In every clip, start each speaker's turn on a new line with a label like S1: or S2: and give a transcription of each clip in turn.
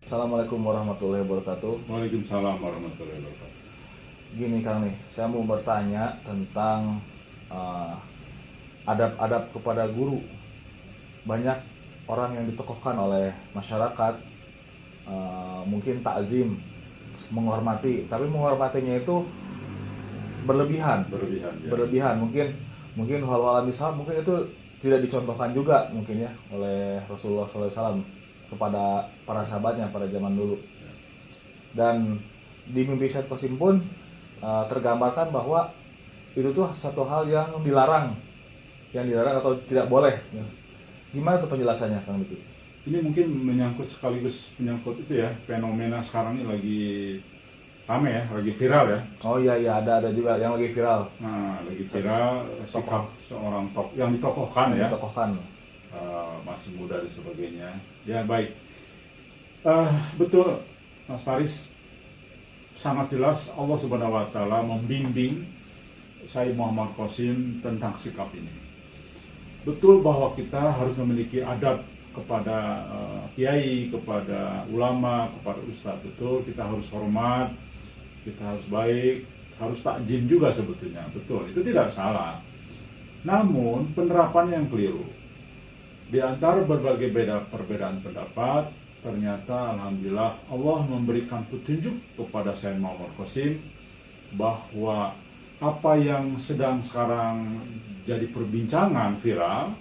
S1: Assalamualaikum warahmatullahi wabarakatuh.
S2: Waalaikumsalam warahmatullahi wabarakatuh.
S1: Gini Kang nih, saya mau bertanya tentang uh, adab-adab kepada guru. Banyak orang yang ditokohkan oleh masyarakat, uh, mungkin takzim, menghormati, tapi menghormatinya itu berlebihan,
S2: Berlebihan ya.
S1: berlebihan. Mungkin mungkin hal-hal misal mungkin itu tidak dicontohkan juga mungkin ya oleh Rasulullah SAW kepada para sahabatnya pada zaman dulu. Dan di mimpi Syed Qasim pun uh, tergambarkan bahwa itu tuh satu hal yang dilarang, yang dilarang atau tidak boleh. Gimana tuh penjelasannya Kang Diki?
S2: Ini mungkin menyangkut sekaligus menyangkut itu ya fenomena sekarang ini lagi rame ya, lagi viral ya.
S1: Oh iya iya ada ada juga yang lagi viral,
S2: Nah, lagi viral sikap seorang tok yang ditokohkan ya,
S1: ditokohkan.
S2: eh, masih muda dan sebagainya. Ya baik, Eh, betul Mas Faris sangat jelas Allah Subhanahu Wa Taala membimbing saya Muhammad Qasim tentang sikap ini. Betul bahwa kita harus memiliki adab kepada eh, kiai, kepada ulama, kepada ustadz. Betul, kita harus hormat, kita harus baik, harus takjim juga sebetulnya. Betul, itu tidak salah. Namun penerapannya yang keliru. Di antara berbagai beda perbedaan pendapat, ternyata alhamdulillah Allah memberikan petunjuk kepada saya Muhammad Qasim bahwa apa yang sedang sekarang jadi perbincangan viral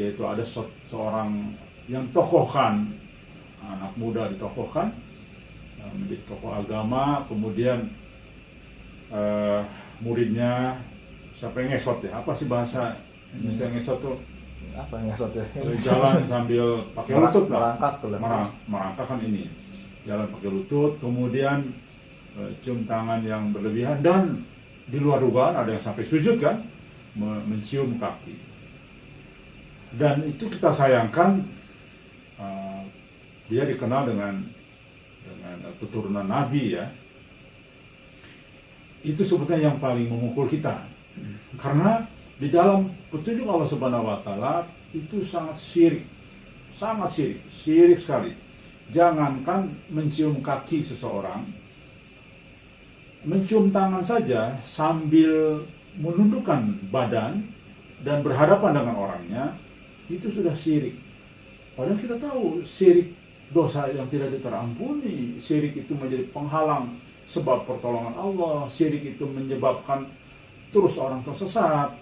S2: yaitu ada se- seorang yang ditokohkan anak muda ditokohkan menjadi tokoh agama kemudian eh, muridnya siapa yang ngesot ya? Apa sih bahasa Indonesia ngesot tuh?
S1: Apa yang ngesot ya?
S2: Jalan sambil pakai lutut lah.
S1: Merangkak tuh.
S2: Merang, merangkak kan ini. Jalan pakai lutut kemudian eh, cium tangan yang berlebihan dan di luar dugaan ada yang sampai sujud kan? Me- mencium kaki. Dan itu kita sayangkan eh, dia dikenal dengan keturunan nabi ya. Itu sebetulnya yang paling memukul kita. Karena di dalam petunjuk Allah Subhanahu wa taala itu sangat syirik. Sangat syirik. Syirik sekali. Jangankan mencium kaki seseorang mencium tangan saja sambil menundukkan badan dan berhadapan dengan orangnya itu sudah syirik. Padahal kita tahu syirik dosa yang tidak terampuni syirik itu menjadi penghalang sebab pertolongan Allah syirik itu menyebabkan terus orang tersesat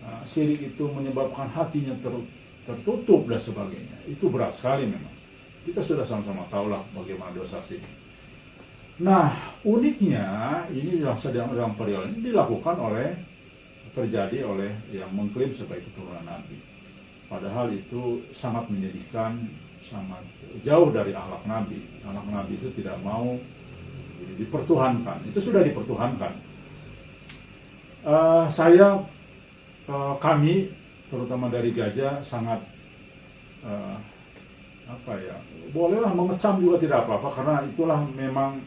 S2: Nah, syirik itu menyebabkan hatinya ter- tertutup dan sebagainya. Itu berat sekali memang. Kita sudah sama-sama tahu lah bagaimana dosa syirik. Nah, uniknya ini dalam sedang dalam periode ini dilakukan oleh terjadi oleh yang mengklaim sebagai keturunan Nabi. Padahal itu sangat menyedihkan, sangat jauh dari akhlak Nabi. Akhlak Nabi itu tidak mau dipertuhankan. Itu sudah dipertuhankan. Eh, saya eh, kami terutama dari Gajah sangat eh, apa ya bolehlah mengecam juga tidak apa-apa karena itulah memang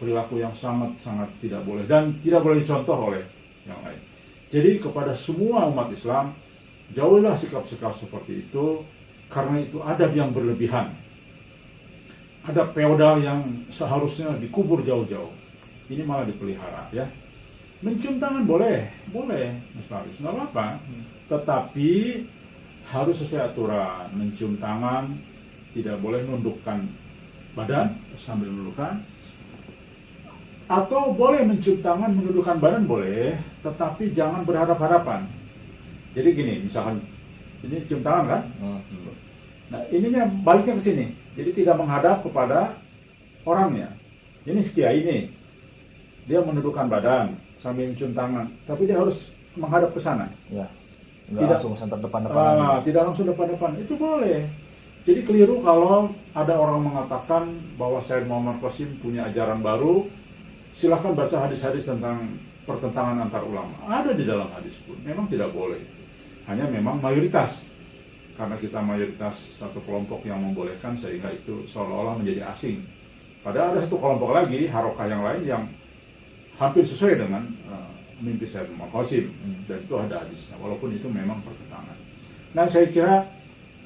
S2: perilaku yang sangat sangat tidak boleh dan tidak boleh dicontoh oleh yang lain. Jadi kepada semua umat Islam jauhilah sikap-sikap seperti itu karena itu adab yang berlebihan. Ada feodal yang seharusnya dikubur jauh-jauh. Ini malah dipelihara ya. Mencium tangan boleh, boleh, Mas Faris, nggak apa-apa. Tetapi harus sesuai aturan. Mencium tangan tidak boleh nundukkan badan sambil menundukkan. Atau boleh mencium tangan menundukkan badan boleh, tetapi jangan berhadap-hadapan. Jadi gini, misalkan ini cium tangan kan?
S1: Hmm.
S2: Nah ininya baliknya ke sini. Jadi tidak menghadap kepada orangnya. Ini si kiai ini. Dia menundukkan badan sambil mencium tangan, tapi dia harus menghadap ke sana.
S1: Ya.
S2: Tidak.
S1: langsung center depan-depan.
S2: Ah, tidak langsung depan-depan. Itu boleh. Jadi keliru kalau ada orang mengatakan bahwa Said Muhammad Qasim punya ajaran baru. Silahkan baca hadis-hadis tentang pertentangan antar ulama. Ada di dalam hadis pun. Memang tidak boleh. Hanya memang mayoritas. Karena kita mayoritas satu kelompok yang membolehkan sehingga itu seolah-olah menjadi asing. Padahal ada satu kelompok lagi, harokah yang lain yang hampir sesuai dengan eh, mimpi saya Qasim
S1: Hmm.
S2: dan itu ada hadisnya walaupun itu memang pertentangan. Nah saya kira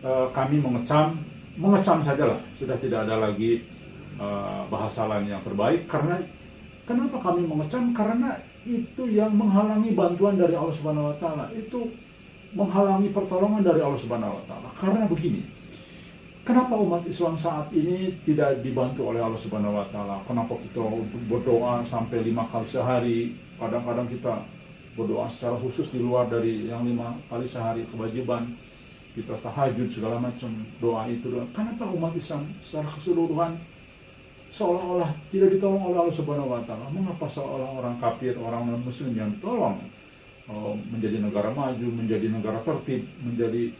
S2: eh, kami mengecam mengecam sajalah sudah tidak ada lagi eh, bahasa lain yang terbaik karena kenapa kami mengecam karena itu yang menghalangi bantuan dari Allah Subhanahu Wa Taala itu menghalangi pertolongan dari Allah Subhanahu Wa Taala karena begini Kenapa umat Islam saat ini tidak dibantu oleh Allah Subhanahu wa taala? Kenapa kita berdoa sampai lima kali sehari? Kadang-kadang kita berdoa secara khusus di luar dari yang lima kali sehari kewajiban. Kita tahajud segala macam doa itu doa. Kenapa umat Islam secara keseluruhan seolah-olah tidak ditolong oleh Allah Subhanahu wa taala? Mengapa seolah orang kafir, orang non muslim yang tolong menjadi negara maju, menjadi negara tertib, menjadi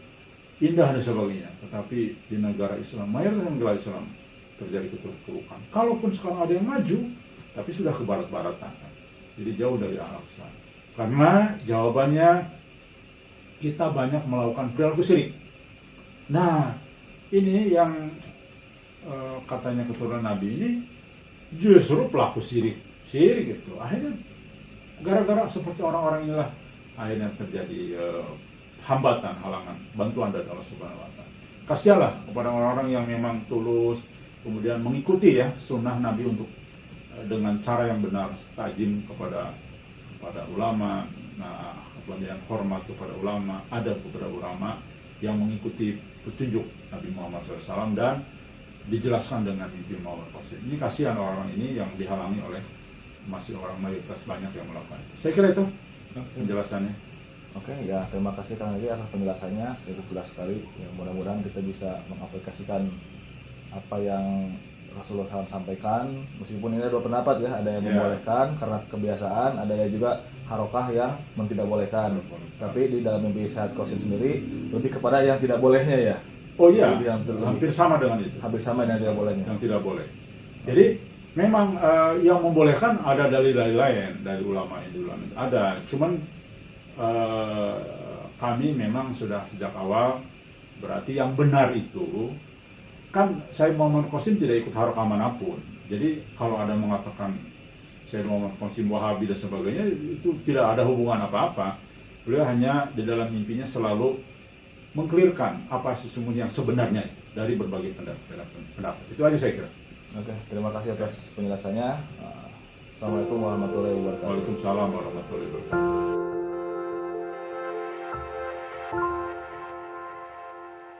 S2: indah dan sebagainya. Tetapi di negara Islam, mayoritas negara Islam terjadi keterpurukan. Kalaupun sekarang ada yang maju, tapi sudah ke barat-baratan. Jadi jauh dari akhlak Islam. Karena jawabannya kita banyak melakukan perilaku syirik. Nah, ini yang eh, katanya keturunan Nabi ini justru pelaku syirik. Syirik itu. Akhirnya gara-gara seperti orang-orang inilah akhirnya terjadi eh, hambatan, halangan, bantuan dari Allah Subhanahu wa taala. Kasihanlah kepada orang-orang yang memang tulus kemudian mengikuti ya sunnah Nabi untuk eh, dengan cara yang benar, tajim kepada kepada ulama, nah kemudian hormat kepada ulama, ada kepada ulama yang mengikuti petunjuk Nabi Muhammad SAW dan dijelaskan dengan mimpi SAW. Ini kasihan orang-orang ini yang dihalangi oleh masih orang mayoritas banyak yang melakukan. itu. Saya kira itu penjelasannya.
S1: Oke, ya terima kasih Kang Haji atas penjelasannya cukup jelas sekali. Ya, mudah-mudahan kita bisa mengaplikasikan apa yang Rasulullah SAW sampaikan. Meskipun ini ada dua pendapat ya, ada yang
S2: Ya.
S1: membolehkan karena kebiasaan, ada yang juga harokah yang tidak bolehkan. Tapi di dalam mimpi sehat kosim sendiri lebih kepada yang tidak bolehnya ya,
S2: Oh iya,
S1: Lebih hampir,
S2: hampir sama dengan itu.
S1: hampir sama dengan yang tidak bolehnya.
S2: Yang tidak boleh. Jadi memang eh, yang membolehkan ada dalil-dalil lain dari ulama itu ulama ada. Cuman eh, kami memang sudah sejak awal berarti yang benar itu kan saya Muhammad Qasim tidak ikut harokah mana pun. Jadi kalau ada mengatakan saya Muhammad Qasim Wahabi dan sebagainya itu tidak ada hubungan apa-apa. Beliau hanya di dalam mimpinya selalu mengklirkan apa sesungguhnya yang sebenarnya itu dari berbagai pendapat. pendapat. Itu aja saya kira.
S1: Oke, terima kasih atas penjelasannya. Assalamualaikum warahmatullahi wabarakatuh.
S2: Waalaikumsalam warahmatullahi wabarakatuh.